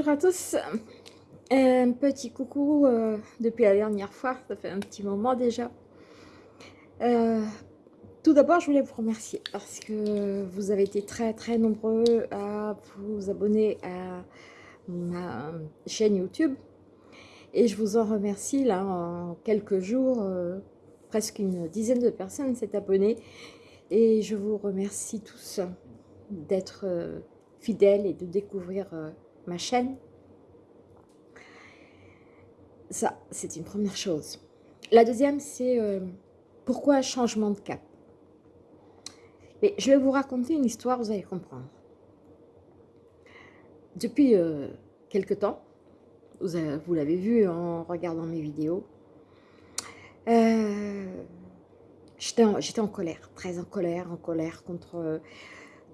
bonjour à tous. Un petit coucou euh, depuis la dernière fois, ça fait un petit moment déjà. Euh, tout d'abord, je voulais vous remercier parce que vous avez été très très nombreux à vous abonner à ma chaîne YouTube. Et je vous en remercie, là, en quelques jours, euh, presque une dizaine de personnes s'est abonnées. Et je vous remercie tous d'être fidèles et de découvrir ma chaîne. Ça, c'est une première chose. La deuxième, c'est euh, pourquoi changement de cap? Mais je vais vous raconter une histoire, vous allez comprendre. Depuis euh, quelque temps, vous, l'avez vu en regardant mes vidéos, euh, j'étais en, colère, très en colère, en colère contre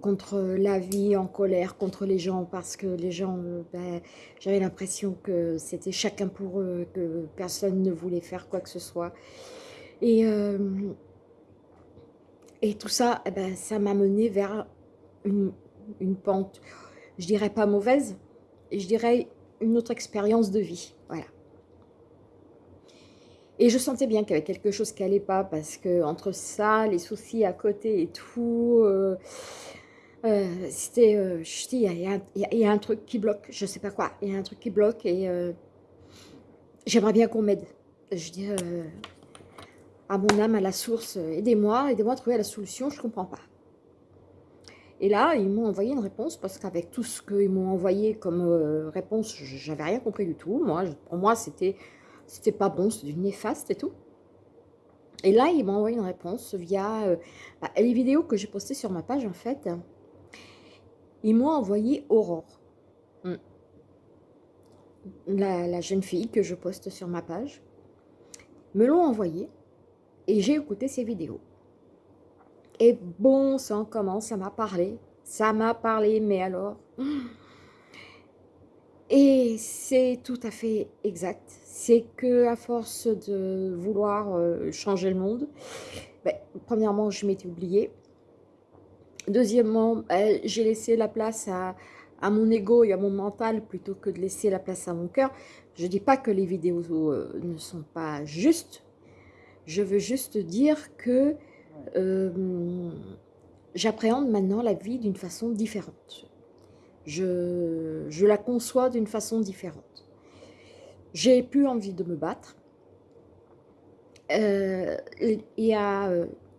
contre la vie, en colère contre les gens, parce que les gens, euh, ben, j'avais l'impression que c'était chacun pour eux, que personne ne voulait faire quoi que ce soit. Et, euh, et tout ça, eh ben, ça m'a mené vers une, une, pente, je dirais pas mauvaise, je dirais une autre expérience de vie, voilà. Et je sentais bien qu'il y avait quelque chose qui n'allait pas, parce que entre ça, les soucis à côté et tout, euh, euh, c'était, euh, je dis, il y, a un truc qui bloque, je sais pas quoi, il y a un truc qui bloque et euh, j'aimerais bien qu'on m'aide. Je dis à mon âme, à la source, aidez-moi, aidez-moi à trouver la solution, je comprends pas. Et là, ils m'ont envoyé une réponse parce qu'avec tout ce qu'ils m'ont envoyé comme réponse, j'avais rien compris du tout. Moi, pour moi, c'était c'était pas bon, c'était du néfaste et tout. Et là, ils m'ont envoyé une réponse via bah, les vidéos que j'ai postées sur ma page, en fait ils m'ont envoyé Aurore. Hmm. La, jeune fille que je poste sur ma page, me l'ont envoyé et j'ai écouté ses vidéos. Et bon sang, comment ça m'a parlé? Ça m'a parlé, mais alors... Et c'est tout à fait exact. C'est que à force de vouloir euh, changer le monde, ben, premièrement, je m'étais oubliée. Deuxièmement, euh, j'ai laissé la place à, mon ego et à mon mental plutôt que de laisser la place à mon cœur. Je ne dis pas que les vidéos euh, ne sont pas justes. Je veux juste dire que euh, j'appréhende maintenant la vie d'une façon différente. Je, je la conçois d'une façon différente. J'ai plus envie de me battre. Il y a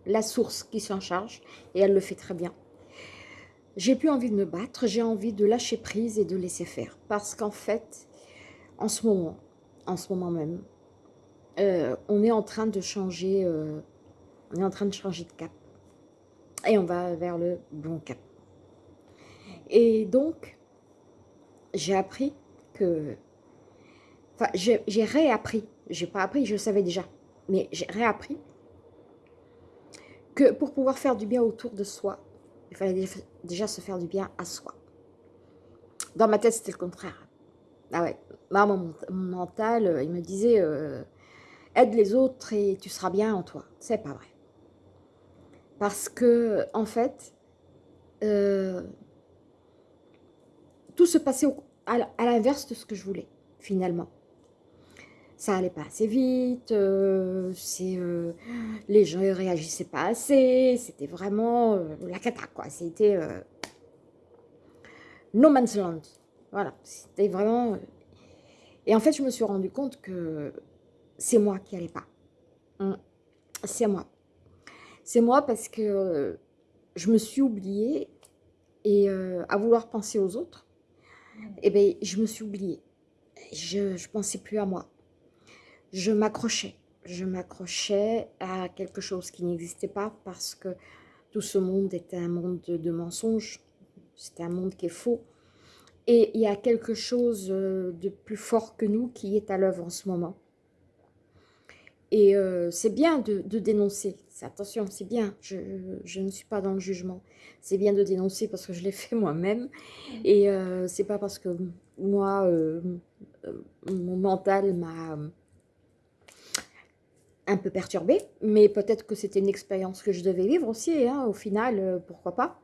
la source qui s'en charge, et elle le fait très bien. J'ai plus envie de me battre, j'ai envie de lâcher prise et de laisser faire. Parce qu'en fait, en ce moment, en ce moment même, euh, on est en train de changer, euh, on est en train de changer de cap. Et on va vers le bon cap. Et donc, j'ai appris que... Enfin, j'ai réappris. J'ai pas appris, je le savais déjà. Mais j'ai réappris que pour pouvoir faire du bien autour de soi, il fallait déjà se faire du bien à soi. Dans ma tête, c'était le contraire. Ah ouais, mon, mental, euh, il me disait euh, aide les autres et tu seras bien en toi. C'est pas vrai. Parce que, en fait, euh, tout se passait à l'inverse de ce que je voulais, finalement ça allait pas assez vite, euh, euh, les gens ne réagissaient pas assez, c'était vraiment euh, la cata quoi, c'était no man's land, voilà, c'était vraiment... Et en fait, je me suis rendu compte que c'est moi qui allais pas, hum, c'est moi. C'est moi parce que je me suis oubliée et à vouloir penser aux autres, et eh ben, je me suis oubliée. Je ne pensais plus à moi je m'accrochais. Je m'accrochais à quelque chose qui n'existait pas parce que tout ce monde était un monde de, mensonges. C'était un monde qui est faux. Et il y a quelque chose euh, de plus fort que nous qui est à l'œuvre en ce moment. Et euh, c'est bien de, dénoncer. Attention, c'est bien. Je, ne suis pas dans le jugement. C'est bien de dénoncer parce que je l'ai fait moi-même. Et euh, c'est pas parce que moi, mon mental m'a un peu perturbée, mais peut-être que c'était une expérience que je devais vivre aussi, hein, au final, euh, pourquoi pas.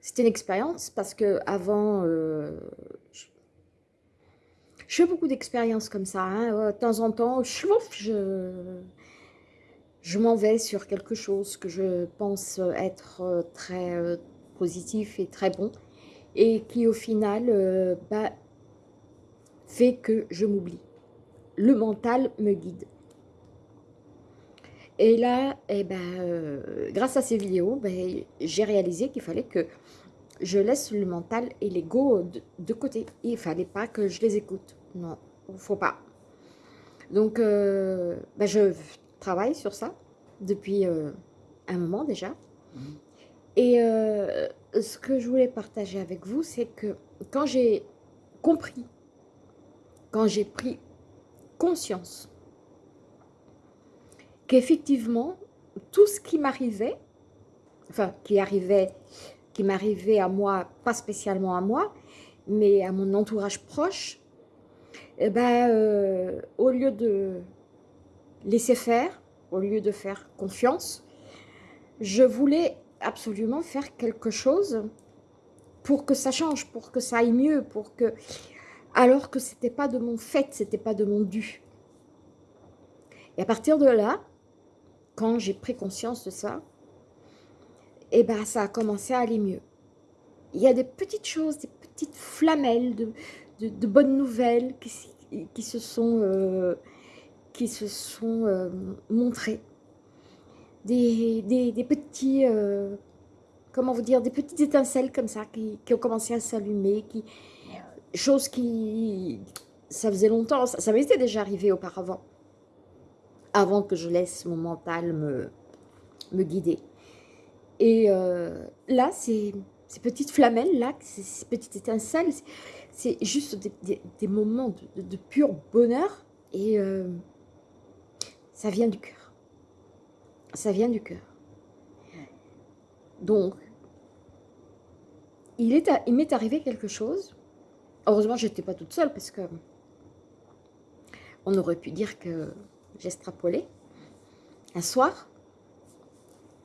C'était une expérience parce que avant, euh, je, fais beaucoup d'expériences comme ça. Hein. De temps en temps, je, m'en vais sur quelque chose que je pense être euh, très euh, positif et très bon et qui au final bah, fait que je m'oublie. Le mental me guide. Et là, eh ben, euh, grâce à ces vidéos, ben, j'ai réalisé qu'il fallait que je laisse le mental et l'ego de, côté. Il ne fallait pas que je les écoute. Non, il ne faut pas. Donc, euh, ben, je travaille sur ça depuis euh, un moment déjà. Mmh. Et ce que je voulais partager avec vous, c'est que quand j'ai compris, quand j'ai pris conscience qu'effectivement, tout ce qui m'arrivait, enfin, qui arrivait, qui m'arrivait à moi, pas spécialement à moi, mais à mon entourage proche, eh ben, euh, au lieu de laisser faire, au lieu de faire confiance, je voulais absolument faire quelque chose pour que ça change, pour que ça aille mieux, pour que... Alors que c'était pas de mon fait, c'était pas de mon dû. Et à partir de là, quand j'ai pris conscience de ça, et eh ben ça a commencé à aller mieux. Il y a des petites choses, des petites flamelles de, de, bonnes nouvelles qui, qui, se sont, euh, qui se sont euh, montrées. Des, des, petits, euh, comment vous dire, des petites étincelles comme ça qui, qui ont commencé à s'allumer, qui, chose qui, ça faisait longtemps, ça, ça m'était déjà arrivé auparavant avant que je laisse mon mental me, me guider. Et euh, là, ces, ces, petites flamelles, là, ces, petites étincelles, c'est juste des, moments de, pur bonheur et euh, ça vient du cœur. Ça vient du cœur. Donc, il m'est arrivé quelque chose. Heureusement, je n'étais pas toute seule parce que on aurait pu dire que j'extrapolais. Un soir,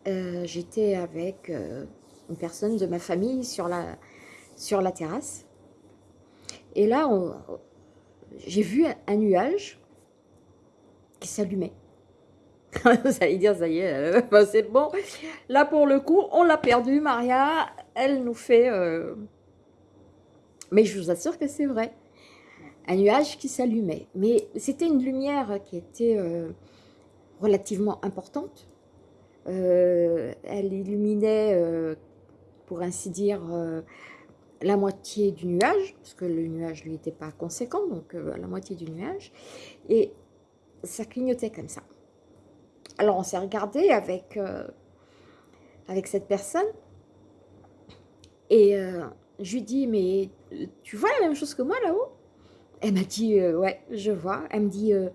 euh, j'étais avec euh, une personne de ma famille sur la, sur la terrasse. Et là, j'ai vu un, nuage qui s'allumait. Vous allez dire, ça y est, euh, c'est bon. Là, pour le coup, on l'a perdu, Maria. Elle nous fait... Mais je vous assure que c'est vrai un nuage qui s'allumait. Mais c'était une lumière qui était euh, relativement importante. Euh, elle illuminait, euh, pour ainsi dire, la moitié du nuage, parce que le nuage lui était pas conséquent, donc la moitié du nuage. Et ça clignotait comme ça. Alors on s'est regardé avec, avec cette personne et je lui dis, mais tu vois la même chose que moi là-haut? Elle m'a dit, euh, ouais, je vois. Elle me dit, euh,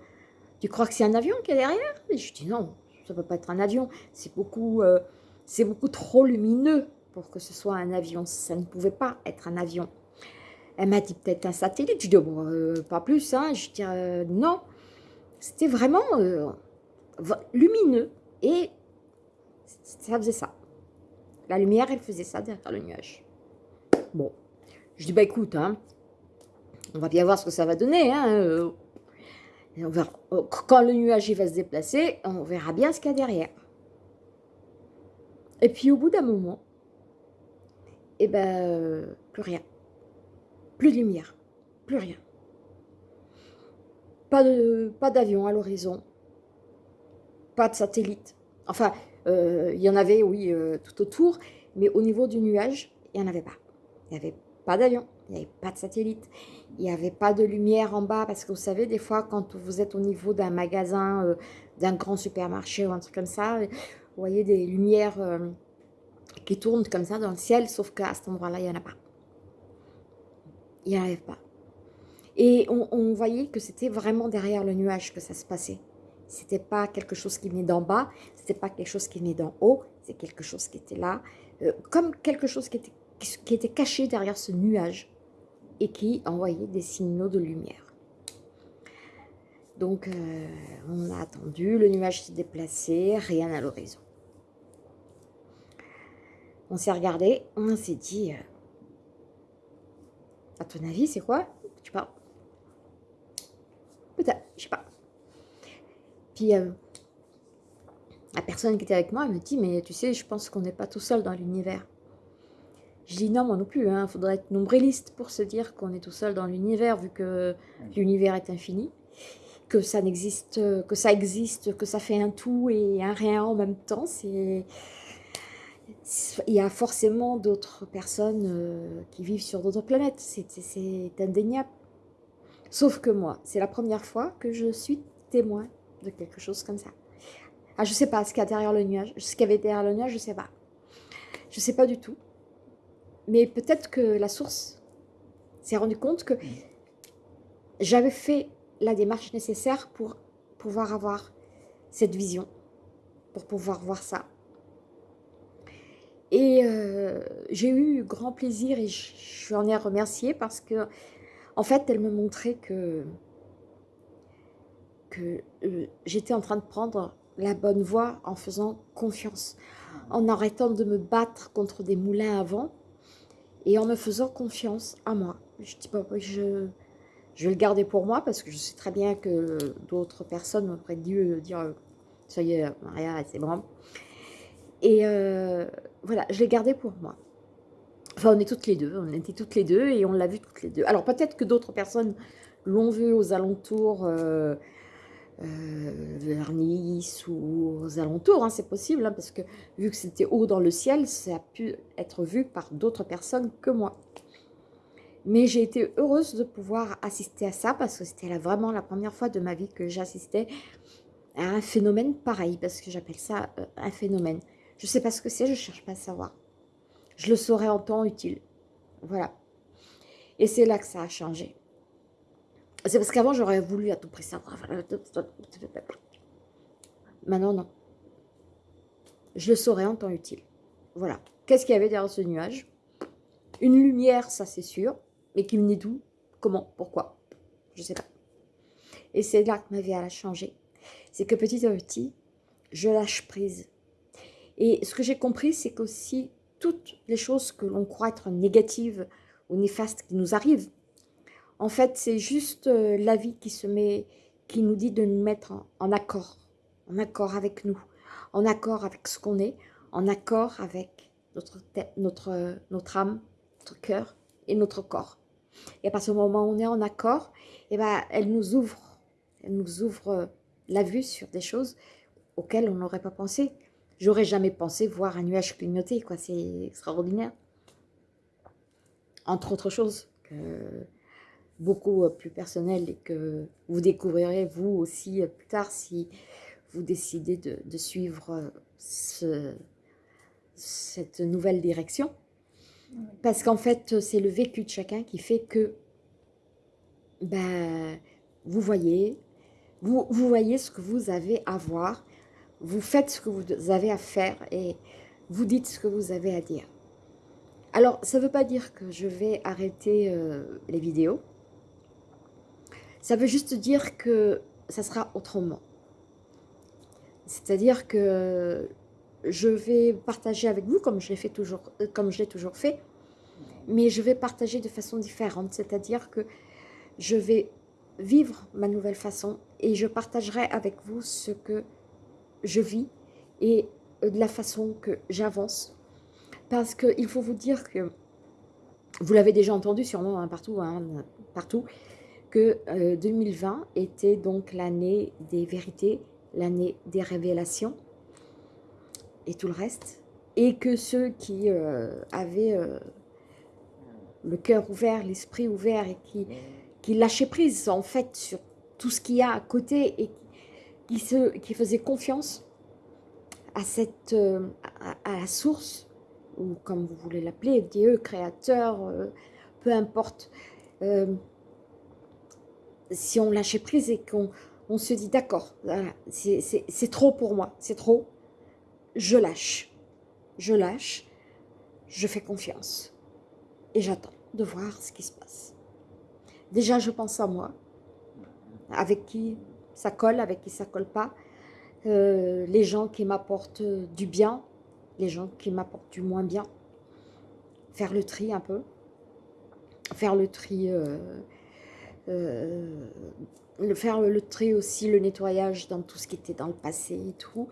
tu crois que c'est un avion qui est derrière? Je dis, non, ça ne peut pas être un avion. C'est beaucoup, euh, beaucoup trop lumineux pour que ce soit un avion. Ça ne pouvait pas être un avion. Elle m'a dit peut-être un satellite. Je dis, bon, pas plus. Hein. Je dis, non. C'était vraiment lumineux. Et ça faisait ça. La lumière, elle faisait ça derrière le nuage. Bon. Je dis, bah écoute, hein, on va bien voir ce que ça va donner. Hein, euh. on quand le nuage va se déplacer, on verra bien ce qu'il y a derrière. Et puis au bout d'un moment, eh ben, euh, plus rien. Plus de lumière. Plus rien. Pas d'avion pas à l'horizon. Pas de satellite. Enfin, euh, il y en avait, oui, tout autour. Mais au niveau du nuage, il n'y en avait pas. Il n'y avait pas d'avion, il n'y avait pas de satellite, il n'y avait pas de lumière en bas, parce que vous savez, des fois, quand vous êtes au niveau d'un magasin, euh, d'un grand supermarché ou un truc comme ça, vous voyez des lumières euh, qui tournent comme ça dans le ciel, sauf qu'à cet endroit-là, il n'y en a pas. Il n'y en avait pas. Et on, voyait que c'était vraiment derrière le nuage que ça se passait. C'était pas quelque chose qui venait d'en bas, c'était pas quelque chose qui venait d'en haut, c'est quelque chose qui était là, euh, comme quelque chose qui était caché derrière ce nuage et qui envoyait des signaux de lumière. Donc, euh, on a attendu, le nuage s'est déplacé, rien à l'horizon. On s'est regardé, on s'est dit, euh, à ton avis, c'est quoi? Tu parles Peut-être, je sais pas. Puis, euh, la personne qui était avec moi, elle me dit, mais tu sais, je pense qu'on n'est pas tout seul dans l'univers. Je dis non, moi non plus, il hein, faudrait être nombriliste pour se dire qu'on est tout seul dans l'univers, vu que l'univers est infini, que ça n'existe, que ça existe, que ça fait un tout et un rien en même temps. Il y a forcément d'autres personnes euh, qui vivent sur d'autres planètes, c'est indéniable. Sauf que moi, c'est la première fois que je suis témoin de quelque chose comme ça. Ah, je sais pas ce qu'il y a derrière le nuage, ce qu'il avait derrière le nuage, je sais pas. Je sais pas du tout. Mais peut-être que la source s'est rendue compte que j'avais fait la démarche nécessaire pour pouvoir avoir cette vision, pour pouvoir voir ça. Et euh, j'ai eu grand plaisir et je, en ai remercié parce que, en fait, elle me montrait que, que euh, j'étais en train de prendre la bonne voie en faisant confiance, en arrêtant de me battre contre des moulins à vent et en me faisant confiance à moi. Je dis pas, je, je vais le garder pour moi parce que je sais très bien que d'autres personnes auraient dû dire ça y est, Maria, c'est bon. Et euh, voilà, je l'ai gardé pour moi. Enfin, on est toutes les deux, on était toutes les deux et on l'a vu toutes les deux. Alors peut-être que d'autres personnes l'ont vu aux alentours euh, euh, vers Nice ou aux alentours, hein, c'est possible, hein, parce que vu que c'était haut dans le ciel, ça a pu être vu par d'autres personnes que moi. Mais j'ai été heureuse de pouvoir assister à ça, parce que c'était vraiment la première fois de ma vie que j'assistais à un phénomène pareil, parce que j'appelle ça euh, un phénomène. Je ne sais pas ce que c'est, je ne cherche pas à savoir. Je le saurai en temps utile. Voilà. Et c'est là que ça a changé. C'est parce qu'avant, j'aurais voulu à tout prix savoir. Maintenant, non. Je le saurai en temps utile. Voilà. Qu'est-ce qu'il y avait derrière ce nuage? Une lumière, ça c'est sûr. Mais qui venait d'où Comment Pourquoi Je ne sais pas. Et c'est là que ma vie a changé. C'est que petit à petit, je lâche prise. Et ce que j'ai compris, c'est qu'aussi toutes les choses que l'on croit être négatives ou néfastes qui nous arrivent, en fait, c'est juste euh, la vie qui se met, qui nous dit de nous mettre en, accord, en accord avec nous, en accord avec ce qu'on est, en accord avec notre, tête, notre, notre âme, notre cœur et notre corps. Et à partir du moment où on est en accord, eh ben, elle nous ouvre, elle nous ouvre euh, la vue sur des choses auxquelles on n'aurait pas pensé. J'aurais jamais pensé voir un nuage clignoter, quoi. C'est extraordinaire. Entre autres choses, beaucoup euh, plus personnelles et que vous découvrirez vous aussi euh, plus tard si vous décidez de, suivre euh, ce, cette nouvelle direction. Parce qu'en fait, c'est le vécu de chacun qui fait que ben, vous voyez, vous, vous voyez ce que vous avez à voir vous faites ce que vous avez à faire et vous dites ce que vous avez à dire. Alors, ça ne veut pas dire que je vais arrêter euh, les vidéos. Ça veut juste dire que ça sera autrement. C'est-à-dire que je vais partager avec vous, comme je l'ai toujours, euh, toujours fait, mais je vais partager de façon différente. C'est-à-dire que je vais vivre ma nouvelle façon et je partagerai avec vous ce que je vis et de la façon que j'avance. Parce qu'il faut vous dire que, vous l'avez déjà entendu sûrement hein, partout, hein, partout, que 2020 euh, était donc l'année des vérités, l'année des révélations et tout le reste. Et que ceux qui euh, avaient euh, le cœur ouvert, l'esprit ouvert et qui, lâchaient prise en fait sur tout ce qu'il y a à côté et qui, se, qui faisait confiance à, cette, la source, ou comme vous voulez l'appeler, Dieu, créateur, peu importe. Si on lâchait prise et qu'on on se dit d'accord, c'est trop pour moi, c'est trop, je lâche. Je lâche, je fais confiance et j'attends de voir ce qui se passe. Déjà, je pense à moi, avec qui ça colle, avec qui ça colle pas. Euh, les gens qui m'apportent du bien, les gens qui m'apportent du moins bien. faire le tri un peu, faire le tri, euh, euh, le, faire le tri aussi, le nettoyage dans tout ce qui était dans le passé et tout,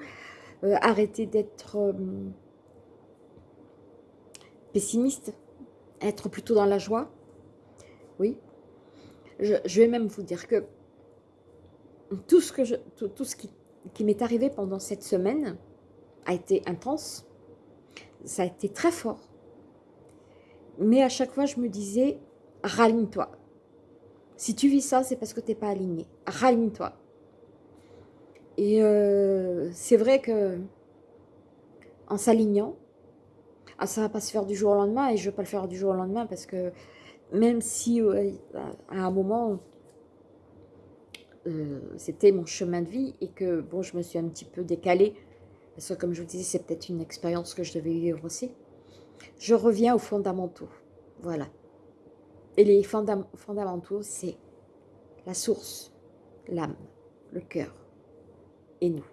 euh, arrêter d'être pessimiste, être plutôt dans la joie, oui. Je, vais même vous dire que tout ce, que je, tout, ce qui, qui m'est arrivé pendant cette semaine a été intense, ça a été très fort. Mais à chaque fois, je me disais, raligne-toi. Si tu vis ça, c'est parce que tu n'es pas aligné. Raligne-toi. Et euh, c'est vrai que en s'alignant, ah, ça va pas se faire du jour au lendemain et je ne vais pas le faire du jour au lendemain parce que même si à un moment euh, c'était mon chemin de vie et que bon je me suis un petit peu décalée parce que comme je vous disais c'est peut-être une expérience que je devais vivre aussi je reviens aux fondamentaux voilà et les fondamentaux, c'est la source, l'âme, le cœur et nous.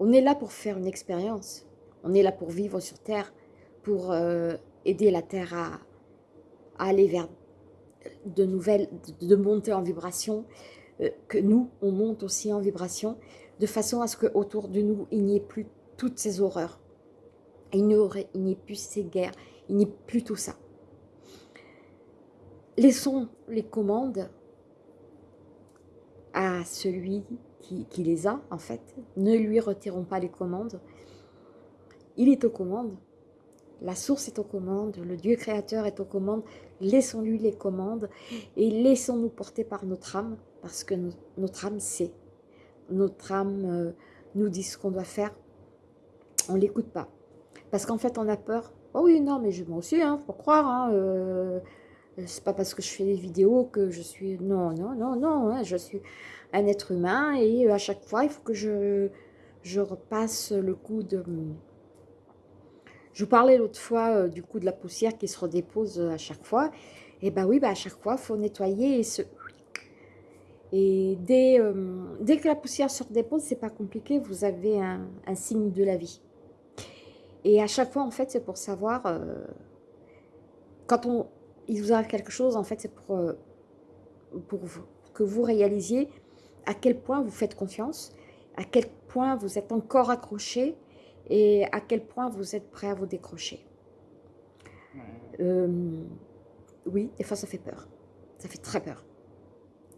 On est là pour faire une expérience. On est là pour vivre sur Terre, pour euh, aider la Terre à, aller vers de nouvelles, de, monter en vibration, euh, que nous, on monte aussi en vibration, de façon à ce qu'autour de nous, il n'y ait plus toutes ces horreurs. Il n'y ait plus ces guerres, il n'y ait plus tout ça. Laissons les commandes à celui qui, les a, en fait. Ne lui retirons pas les commandes. Il est aux commandes. La source est aux commandes. Le Dieu créateur est aux commandes. Laissons-lui les commandes et laissons-nous porter par notre âme parce que notre âme sait. Notre âme euh, nous dit ce qu'on doit faire. On ne l'écoute pas. Parce qu'en fait, on a peur. Oh oui, non, mais je m'en aussi, hein, faut croire. Hein, euh, c'est pas parce que je fais des vidéos que je suis... Non, non, non, non, hein, je suis un être humain et euh, à chaque fois, il faut que je, je repasse le coup de... Je vous parlais l'autre fois euh, du coup de la poussière qui se redépose à chaque fois. Et ben oui, bah à chaque fois, il faut nettoyer et se... Et dès, dès que la poussière se redépose, c'est pas compliqué, vous avez un, signe de la vie. Et à chaque fois, en fait, c'est pour savoir, quand on, il vous arrive quelque chose, en fait, c'est pour, euh, pour que vous réalisiez à quel point vous faites confiance, à quel point vous êtes encore accroché et à quel point vous êtes prêt à vous décrocher. Euh, oui, des fois ça fait peur. Ça fait très peur.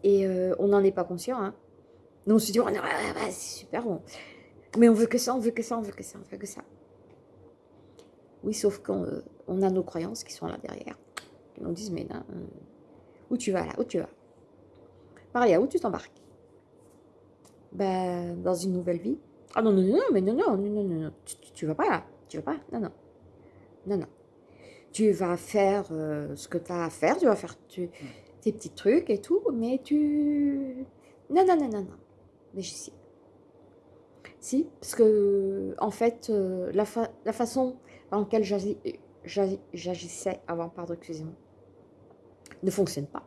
Et euh, on n'en est pas conscient. Hein. Nous on se dit, oh, c'est super bon. Mais on veut que ça, on veut que ça, on veut que ça, on veut que ça. Oui, sauf qu'on on a nos croyances qui sont là derrière. Ils nous disent, mais non, euh, où tu vas là Où tu vas à où tu t'embarques ben, Dans une nouvelle vie. Ah non, non, non, mais non, non, non, non, non, tu, tu, vas pas là, tu vas pas, non, non, non, non. Tu vas faire euh, ce que tu as à faire, tu vas faire tes petits trucs et tout, mais tu... Non, non, non, non, non, mais j'y suis. Si, parce que, en fait, euh, la, la façon dans laquelle j'agissais avant, pardon, excusez-moi, ne fonctionne pas.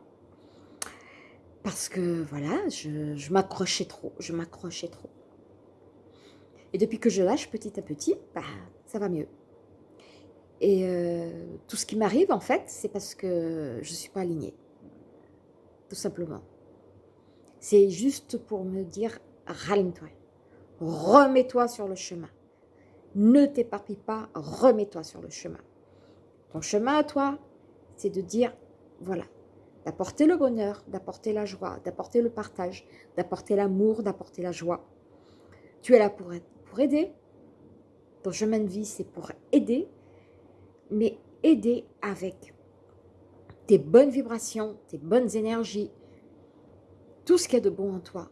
Parce que, voilà, je, m'accrochais trop, je m'accrochais trop. Et depuis que je lâche petit à petit, bah, ça va mieux. Et euh, tout ce qui m'arrive, en fait, c'est parce que je ne suis pas alignée. Tout simplement. C'est juste pour me dire, raligne-toi. Remets-toi sur le chemin. Ne t'éparpille pas, remets-toi sur le chemin. Ton chemin à toi, c'est de dire, voilà, d'apporter le bonheur, d'apporter la joie, d'apporter le partage, d'apporter l'amour, d'apporter la joie. Tu es là pour, pour aider. Ton chemin de vie, c'est pour aider, mais aider avec tes bonnes vibrations, tes bonnes énergies, tout ce qui est de bon en toi.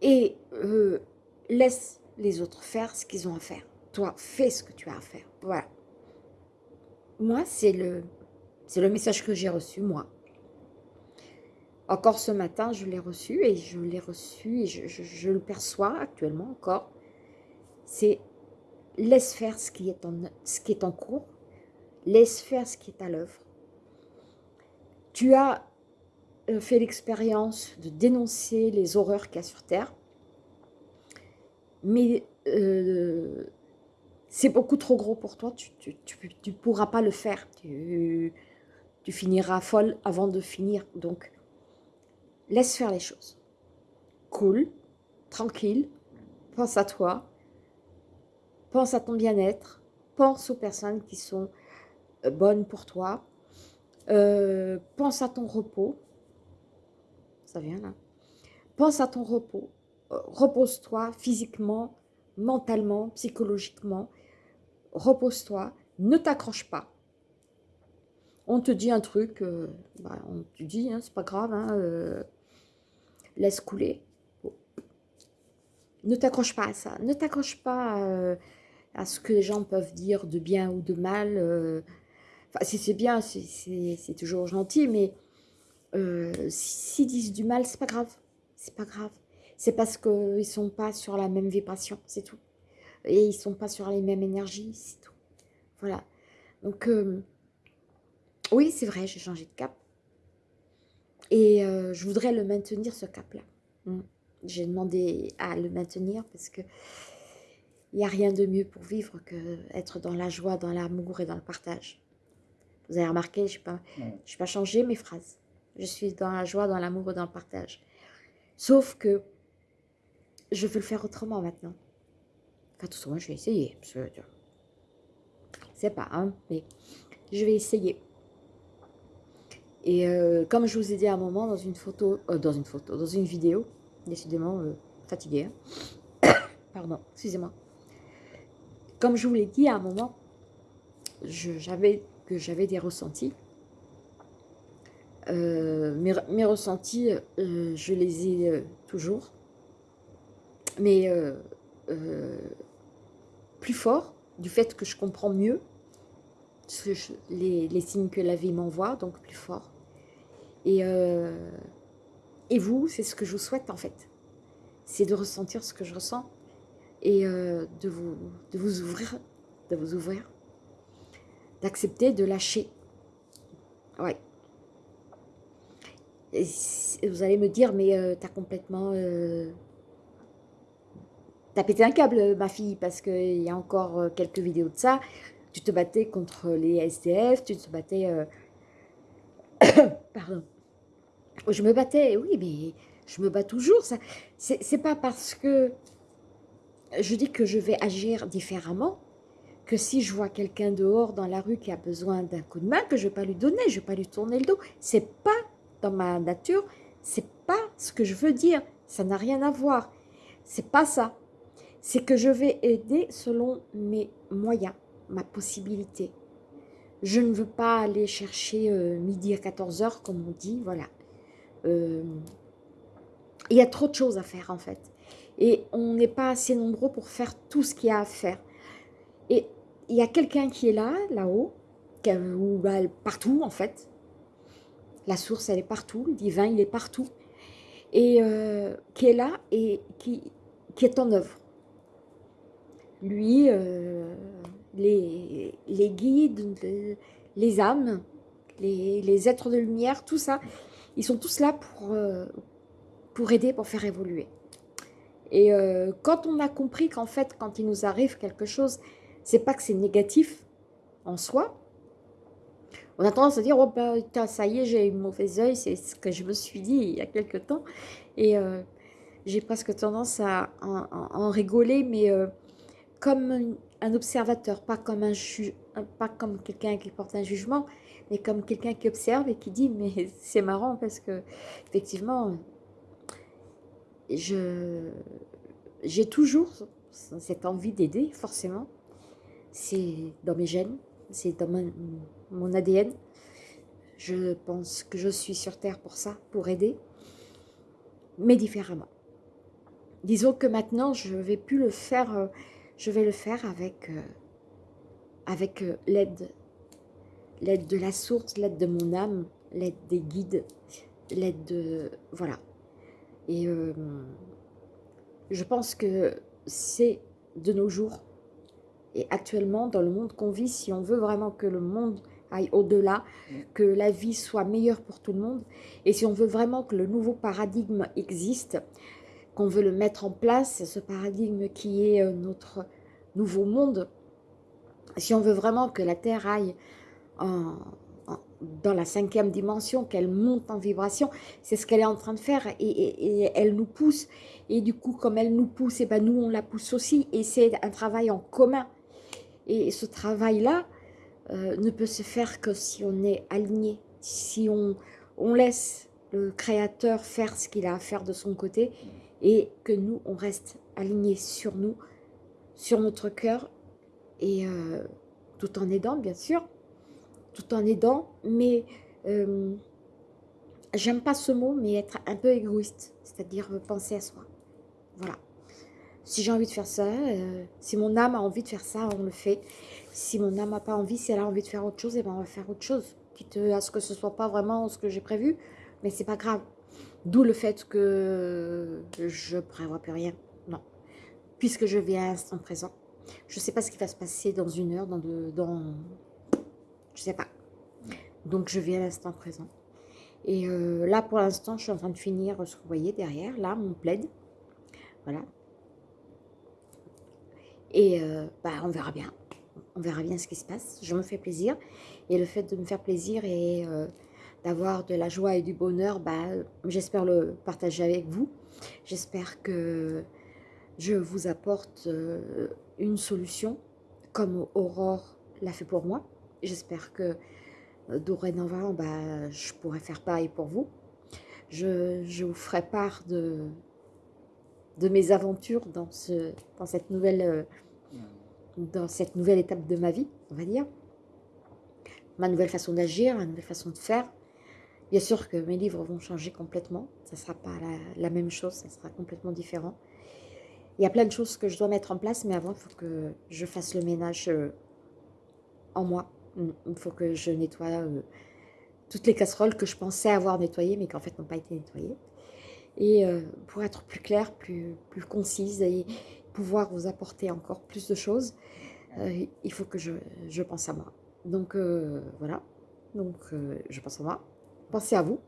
Et euh, laisse les autres faire ce qu'ils ont à faire. Toi, fais ce que tu as à faire. Voilà. Moi, c'est le, c'est le message que j'ai reçu, moi. Encore ce matin, je l'ai reçu et je l'ai reçu et je, le perçois actuellement encore. C'est laisse faire ce qui, est en, cours, laisse faire ce qui est à l'œuvre. Tu as euh, fait l'expérience de dénoncer les horreurs qu'il y a sur Terre, mais euh, c'est beaucoup trop gros pour toi, tu ne pourras pas le faire. Tu finiras folle avant de finir. Donc, laisse faire les choses. Cool, tranquille, pense à toi, pense à ton bien-être, pense aux personnes qui sont euh, bonnes pour toi, euh, pense à ton repos, ça vient là, pense à ton repos, euh, repose-toi physiquement, mentalement, psychologiquement, repose-toi, ne t'accroche pas. On te dit un truc, bah, on te dit, hein, c'est pas grave, hein, laisse couler. Ne t'accroche pas à ça, ne t'accroche pas à ce que les gens peuvent dire de bien ou de mal. Euh, enfin, si c'est bien, c'est toujours gentil, mais euh, s'ils disent du mal, c'est pas grave. C'est pas grave. C'est parce qu'ils sont pas sur la même vibration, c'est tout. Et ils sont pas sur les mêmes énergies, c'est tout. Voilà. Donc, euh, oui, c'est vrai, j'ai changé de cap. Et je voudrais le maintenir, ce cap-là. Mm. J'ai demandé à le maintenir parce que il n'y a rien de mieux pour vivre que être dans la joie, dans l'amour et dans le partage. Vous avez remarqué, je n'ai pas, pas changé mes phrases. Je suis dans la joie, dans l'amour et dans le partage. Sauf que je veux le faire autrement maintenant. Enfin, tout simplement, je vais essayer. C'est pas, hein, mais je vais essayer. Et euh, comme je vous ai dit à un moment dans une photo, euh, dans une photo, dans une vidéo, décidément euh, fatiguée, pardon, excusez-moi, comme je vous l'ai dit à un moment, j'avais que j'avais des ressentis. Euh, mes, ressentis, je les ai toujours, mais plus fort du fait que je comprends mieux les, signes que la vie m'envoie, donc plus fort. Et, et vous, c'est ce que je vous souhaite en fait. C'est de ressentir ce que je ressens et euh, de, vous, ouvrir, de vous ouvrir, d'accepter de lâcher. Ouais. Vous allez me dire, mais euh, t'as complètement... Euh, t'as pété un câble, ma fille, parce qu'il y a encore quelques vidéos de ça. Tu te battais contre les SDF, tu te battais... Pardon. Je me battais, oui, mais je me bats toujours. C'est pas parce que je dis que je vais agir différemment que si je vois quelqu'un dehors dans la rue qui a besoin d'un coup de main, que je ne vais pas lui donner, je ne vais pas lui tourner le dos. C'est pas dans ma nature, c'est pas ce que je veux dire. Ça n'a rien à voir. C'est pas ça. C'est que je vais aider selon mes moyens, ma possibilité. Je ne veux pas aller chercher euh, midi à 14h, comme on dit, voilà. Euh, il y a trop de choses à faire, en fait et on n'est pas assez nombreux pour faire tout ce qu'il y a à faire. Et il y a quelqu'un qui est là, là-haut, ou partout en fait. La source, elle est partout, le divin, il est partout. Et euh, qui est là et qui, est en œuvre. Lui, les, guides, les, âmes, les, êtres de lumière, tout ça, ils sont tous là pour, euh, pour aider, pour faire évoluer. Et euh, quand on a compris qu'en fait, quand il nous arrive quelque chose, c'est pas que c'est négatif en soi, on a tendance à dire, oh ben, ça y est, j'ai eu mauvais oeil, c'est ce que je me suis dit il y a quelque temps. Et euh, j'ai presque tendance à, en, rigoler, mais comme un observateur, pas comme, un pas comme quelqu'un qui porte un jugement, mais comme quelqu'un qui observe et qui dit, mais c'est marrant parce que effectivement, j'ai toujours cette envie d'aider, forcément. C'est dans mes gènes, c'est dans mon, ADN. Je pense que je suis sur Terre pour ça, pour aider, mais différemment. Disons que maintenant, je vais plus le faire, euh, je vais le faire avec, euh, avec euh, l'aide, l'aide de la source, l'aide de mon âme, l'aide des guides, l'aide de... Voilà, et euh, je pense que c'est de nos jours et actuellement dans le monde qu'on vit, si on veut vraiment que le monde aille au-delà, que la vie soit meilleure pour tout le monde, et si on veut vraiment que le nouveau paradigme existe, qu'on veut le mettre en place, ce paradigme qui est euh, notre nouveau monde, si on veut vraiment que la Terre aille dans la cinquième dimension, qu'elle monte en vibration, c'est ce qu'elle est en train de faire et, elle nous pousse. Et du coup, comme elle nous pousse, et eh ben nous, on la pousse aussi. Et c'est un travail en commun. Et ce travail-là euh, ne peut se faire que si on est aligné, si on, on laisse le Créateur faire ce qu'il a à faire de son côté et que nous, on reste alignés sur nous, sur notre cœur et euh, tout en aidant, bien sûr, tout en aidant, mais euh, j'aime pas ce mot, mais être un peu égoïste, c'est-à-dire penser à soi. Voilà. Si j'ai envie de faire ça, euh, si mon âme a envie de faire ça, on le fait. Si mon âme n'a pas envie, si elle a envie de faire autre chose, eh ben on va faire autre chose. Quitte à ce que ce soit pas vraiment ce que j'ai prévu, mais c'est pas grave. D'où le fait que je prévois plus rien. Non. Puisque je vis à l'instant présent. Je ne sais pas ce qui va se passer dans une heure, dans deux, dans... Je sais pas. Donc je vis à l'instant présent. Et euh, là, pour l'instant, je suis en train de finir ce que vous voyez derrière, là, mon plaid. Voilà. Et euh, bah, on verra bien. On verra bien ce qui se passe. Je me fais plaisir. Et le fait de me faire plaisir et euh, d'avoir de la joie et du bonheur, bah, j'espère le partager avec vous. J'espère que je vous apporte euh, une solution comme Aurore l'a fait pour moi. J'espère que euh, dorénavant, bah, je pourrai faire pareil pour vous. Je, je vous ferai part de, de mes aventures dans, ce, dans, cette nouvelle, euh, dans cette nouvelle étape de ma vie, on va dire. Ma nouvelle façon d'agir, ma nouvelle façon de faire. Bien sûr que mes livres vont changer complètement. Ça ne sera pas la, même chose, ça sera complètement différent. Il y a plein de choses que je dois mettre en place, mais avant, il faut que je fasse le ménage euh, en moi. Il faut que je nettoie euh, toutes les casseroles que je pensais avoir nettoyées, mais qui en fait n'ont pas été nettoyées. Et euh, pour être plus claire, plus, plus concise et pouvoir vous apporter encore plus de choses, il faut que je, je, pense à moi. Donc voilà, donc je pense à moi pensez à vous.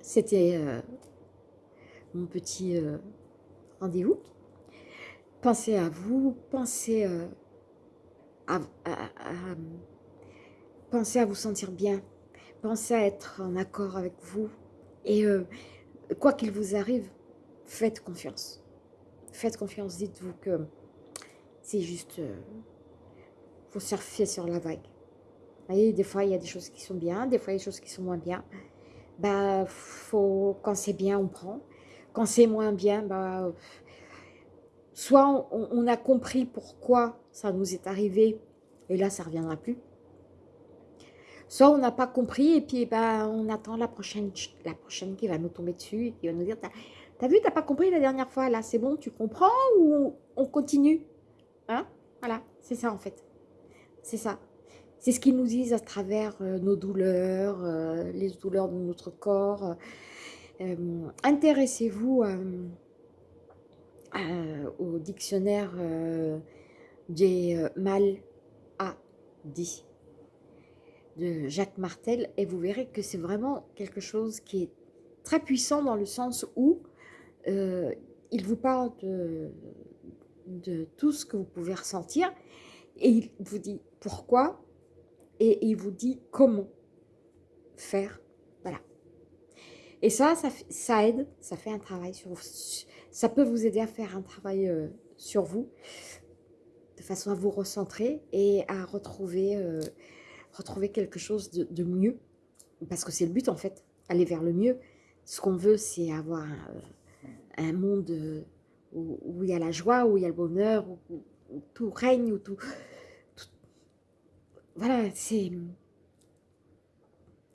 C'était euh, mon petit euh, rendez-vous. Pensez à vous, pensez euh, à, à vous sentir bien, pensez à être en accord avec vous. Et quoi qu'il vous arrive, faites confiance. Faites confiance, dites-vous que c'est juste, vous surfer sur la vague voyez, des fois, il y a des choses qui sont bien, des fois, il y a des choses qui sont moins bien. Bah, faut, quand c'est bien, on prend. Quand c'est moins bien, bah, soit on, a compris pourquoi ça nous est arrivé, et là, ça ne reviendra plus. Soit on n'a pas compris, et puis bah, on attend la prochaine, la prochaine qui va nous tomber dessus, et qui va nous dire, t'as vu, t'as pas compris la dernière fois, là, c'est bon, tu comprends, ou on continue? Hein? Voilà, c'est ça en fait. C'est ça. C'est ce qu'ils nous disent à travers euh, nos douleurs, euh, les douleurs de notre corps. Euh, intéressez-vous au dictionnaire des mal à dit de Jacques Martel et vous verrez que c'est vraiment quelque chose qui est très puissant dans le sens où il vous parle de, de tout ce que vous pouvez ressentir et il vous dit pourquoi et il vous dit comment faire. Voilà. Et ça, ça, aide, ça fait un travail sur vous. Ça peut vous aider à faire un travail euh, sur vous, de façon à vous recentrer et à retrouver, euh, retrouver quelque chose de, mieux. Parce que c'est le but en fait, aller vers le mieux. Ce qu'on veut, c'est avoir un, monde où, il y a la joie, où il y a le bonheur, où tout règne, où tout, voilà, c'est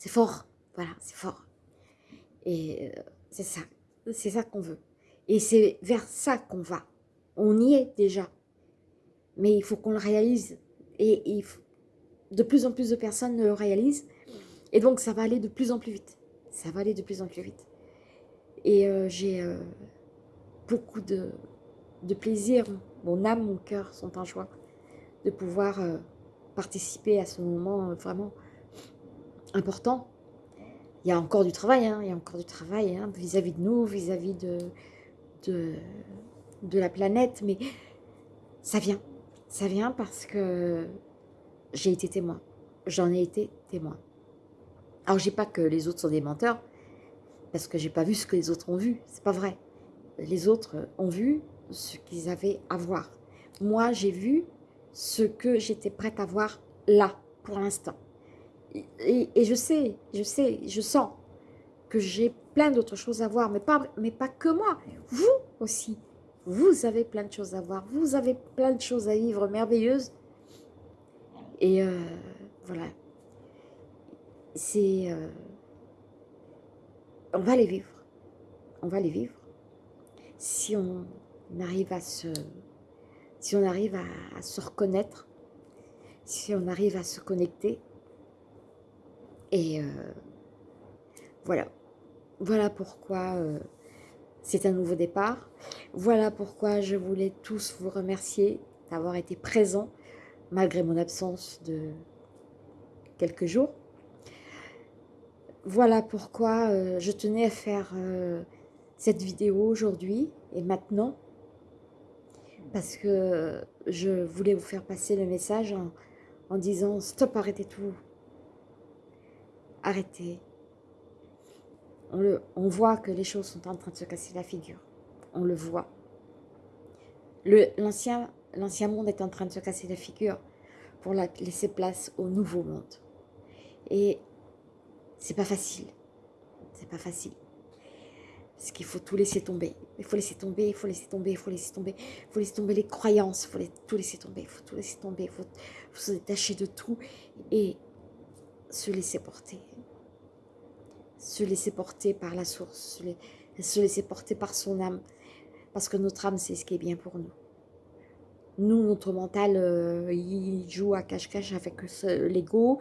fort. Voilà, c'est fort. Et euh, c'est ça. C'est ça qu'on veut. Et c'est vers ça qu'on va. On y est déjà. Mais il faut qu'on le réalise. Et, de plus en plus de personnes le réalisent. Et donc, ça va aller de plus en plus vite. Ça va aller de plus en plus vite. Et euh, j'ai euh, beaucoup de, de, plaisir. Mon âme, mon cœur sont en joie de pouvoir participer à ce moment vraiment important. Il y a encore du travail, hein, il y a encore du travail hein, vis-à-vis de nous, vis-à-vis de, de, de, la planète, mais ça vient, Ça vient parce que j'ai été témoin. J'en ai été témoin. Alors, je dis pas que les autres sont des menteurs, parce que j'ai pas vu ce que les autres ont vu. C'est pas vrai. Les autres ont vu ce qu'ils avaient à voir. Moi, j'ai vu ce que j'étais prête à voir là, pour l'instant. Et, je sais, je sais, je sens que j'ai plein d'autres choses à voir, mais pas, mais pas que moi, vous aussi. Vous avez plein de choses à voir, vous avez plein de choses à vivre merveilleuses. Et euh, voilà, c'est... Euh, on va les vivre, on va les vivre. Si on arrive à se, si on arrive à, se reconnaître, si on arrive à se connecter, et euh, voilà, voilà pourquoi euh, c'est un nouveau départ. Voilà pourquoi je voulais tous vous remercier d'avoir été présents malgré mon absence de quelques jours. Voilà pourquoi euh, je tenais à faire cette vidéo aujourd'hui et maintenant parce que je voulais vous faire passer le message en, disant stop, arrêtez tout. Arrêtez. On, le, on voit que les choses sont en train de se casser la figure. On le voit. L'ancien monde est en train de se casser la figure pour laisser place au nouveau monde. Et c'est pas facile. C'est pas facile. Parce qu'il faut tout laisser tomber. Il faut laisser tomber, il faut laisser tomber, il faut laisser tomber. Il faut laisser tomber les croyances, il faut tout laisser tomber, il faut tout laisser tomber, il faut, se détacher de tout et se laisser porter. Se laisser porter par la source, se laisser porter par son âme. Parce que notre âme, c'est ce qui est bien pour nous. Nous, notre mental, euh, il joue à cache-cache avec l'ego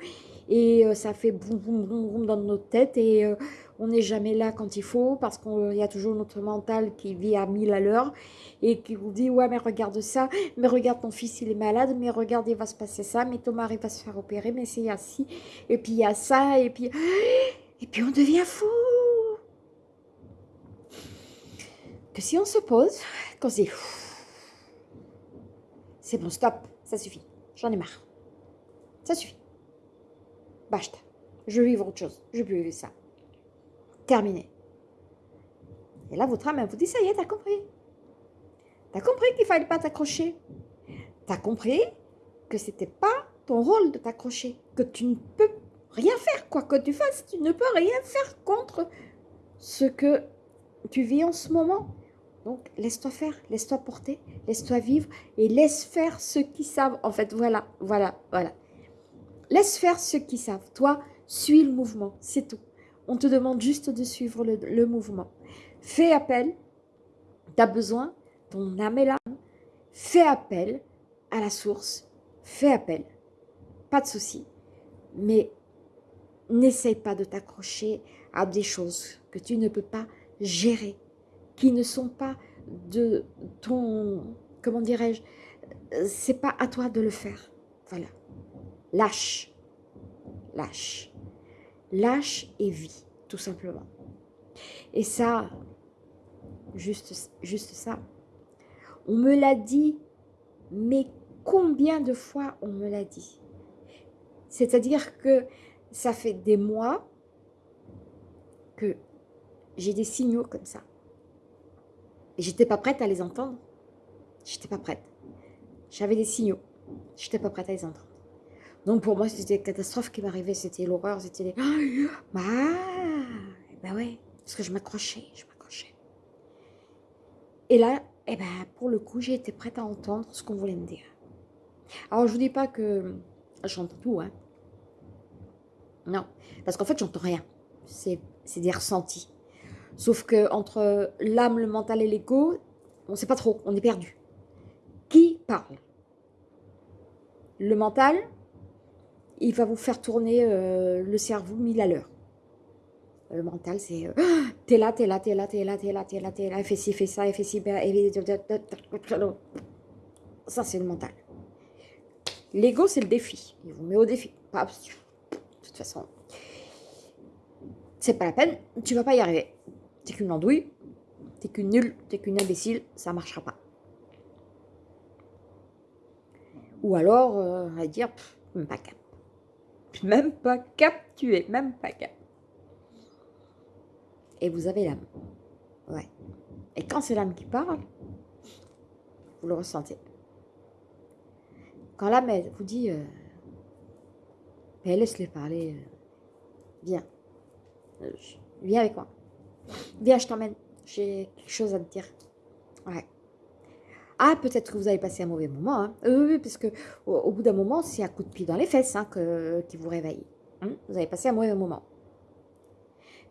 et euh, ça fait boum, boum, boum, boum dans notre tête et euh, on n'est jamais là quand il faut parce qu'il y a toujours notre mental qui vit à 1000 à l'heure et qui vous dit « Ouais, mais regarde ça, mais regarde ton fils, il est malade, mais regarde, il va se passer ça, mais ton mari va se faire opérer, mais c'est assis, et puis il y a ça, et puis... Et puis on devient fou Que si on se pose, qu'on se dit c'est bon, stop, ça suffit. J'en ai marre. Ça suffit. Basta. Je veux vivre autre chose. Je plus vivre ça. Terminé. Et là, votre âme, vous dit, ça y est, t'as compris. T'as compris qu'il fallait pas t'accrocher. T'as compris que c'était pas ton rôle de t'accrocher. Que tu ne peux rien faire, quoi que tu fasses. Tu ne peux rien faire contre ce que tu vis en ce moment. Donc, laisse-toi faire, laisse-toi porter, laisse-toi vivre et laisse faire ceux qui savent. En fait, voilà, voilà, voilà. Laisse faire ceux qui savent. Toi, suis le mouvement, c'est tout. On te demande juste de suivre le, mouvement. Fais appel, tu as besoin, ton âme est là. Fais appel à la source, fais appel, pas de souci. Mais n'essaye pas de t'accrocher à des choses que tu ne peux pas gérer qui ne sont pas de ton, comment dirais-je, c'est pas à toi de le faire. Voilà. Lâche. Lâche. Lâche et vis, tout simplement. Et ça, juste, juste ça, on me l'a dit, mais combien de fois on me l'a dit? C'est-à-dire que ça fait des mois que j'ai des signaux comme ça. Et j'étais pas prête à les entendre. J'étais pas prête. J'avais des signaux. J'étais pas prête à les entendre. Donc pour moi, c'était une catastrophe qui m'arrivait. C'était l'horreur. C'était les... Bah, bah ouais. Parce que je m'accrochais. Je m'accrochais. Et là, eh ben, pour le coup, j'ai été prête à entendre ce qu'on voulait me dire. Alors, je vous dis pas que j'entends tout, hein. Non. Parce qu'en fait, j'entends rien. C'est des ressentis. Sauf que entre l'âme, le mental et l'ego, on ne sait pas trop, on est perdu. Qui parle? Le mental, il va vous faire tourner euh, le cerveau mille à l'heure. Le mental, c'est euh, t'es là, t'es là, t'es là, t'es là, t'es là, t'es là, t'es là, fais ci, fais ça, fais ci, ça c'est le mental. L'ego, c'est le défi. Il vous met au défi. De toute façon, c'est pas la peine, tu vas pas y arriver t'es qu'une andouille, t'es qu'une nulle, t'es qu'une imbécile, ça marchera pas. Ou alors, euh, va dire, même pas Même pas cap, tu es même pas cap. Et vous avez l'âme. Ouais. Et quand c'est l'âme qui parle, vous le ressentez. Quand l'âme vous dit, euh, laisse-les parler, euh, viens, euh, viens avec moi, viens, je t'emmène, j'ai quelque chose à te dire. Ouais. Ah, peut-être que vous avez passé un mauvais moment. Hein. parce que au, bout d'un moment, c'est un coup de pied dans les fesses hein, qui vous réveille. Hein. Vous avez passé un mauvais moment.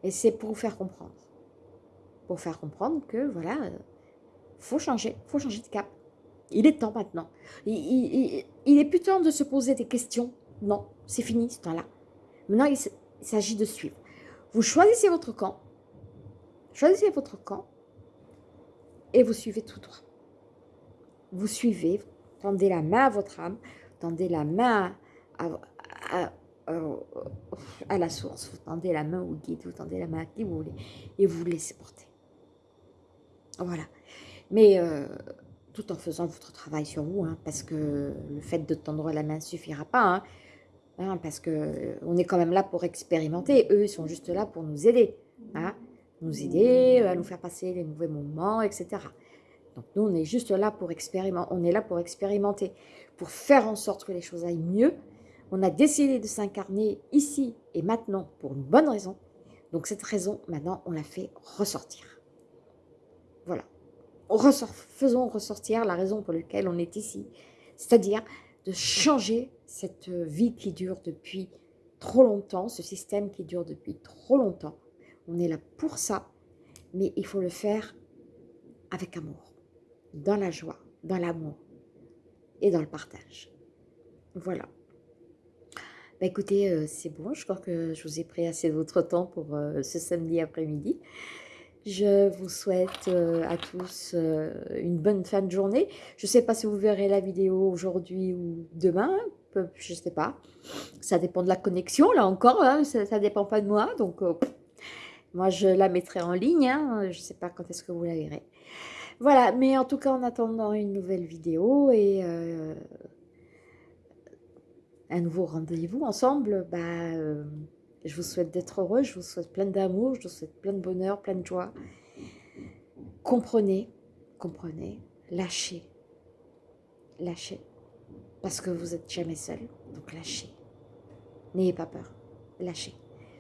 Et c'est pour vous faire comprendre. Pour faire comprendre que, voilà, il faut changer, faut changer de cap. Il est temps maintenant. Il, il, est plus temps de se poser des questions. Non, c'est fini ce temps-là. Maintenant, il s'agit de suivre. Vous choisissez votre camp. Choisissez votre camp. Et vous suivez tout droit vous suivez, tendez la main à votre âme, tendez la main à, la source, vous tendez la main au guide, vous tendez la main à qui vous voulez, et vous vous laissez porter. Voilà. Mais euh, tout en faisant votre travail sur vous, hein, parce que le fait de tendre la main ne suffira pas, hein, hein, parce qu'on est quand même là pour expérimenter. Eux, ils sont juste là pour nous aider, nous aider à nous faire passer les mauvais moments, etc. Donc nous, on est juste là pour expérimenter, on est là pour expérimenter, pour faire en sorte que les choses aillent mieux. On a décidé de s'incarner ici et maintenant pour une bonne raison. Donc cette raison, maintenant, on la fait ressortir. Voilà. Faisons ressortir la raison pour laquelle on est ici. C'est-à-dire de changer cette vie qui dure depuis trop longtemps, ce système qui dure depuis trop longtemps. On est là pour ça, mais il faut le faire avec amour dans la joie, dans l'amour et dans le partage. Voilà. Bah écoutez, euh, c'est bon, je crois que je vous ai pris assez de votre temps pour euh, ce samedi après-midi. Je vous souhaite euh, à tous une bonne fin de journée. Je ne sais pas si vous verrez la vidéo aujourd'hui ou demain, je ne sais pas. Ça dépend de la connexion, là encore, hein, ça ne dépend pas de moi. Donc, moi, je la mettrai en ligne. Hein. je ne sais pas quand est-ce que vous la verrez. Voilà, mais en tout cas, en attendant une nouvelle vidéo et euh, un nouveau rendez-vous ensemble, bah, euh, je vous souhaite d'être heureux, je vous souhaite plein d'amour, je vous souhaite plein de bonheur, plein de joie. Comprenez, comprenez, lâchez, lâchez, parce que vous n'êtes jamais seul, donc lâchez. N'ayez pas peur, lâchez.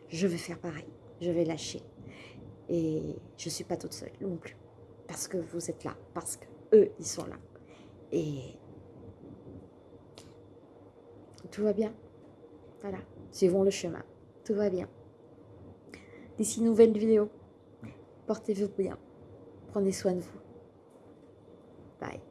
Je vais faire pareil, je vais lâcher. Et je ne suis pas toute seule non plus parce que vous êtes là, parce que eux, ils sont là. Et tout va bien. Voilà, suivons le chemin. Tout va bien. D'ici nouvelle vidéo, portez-vous bien. Prenez soin de vous. Bye.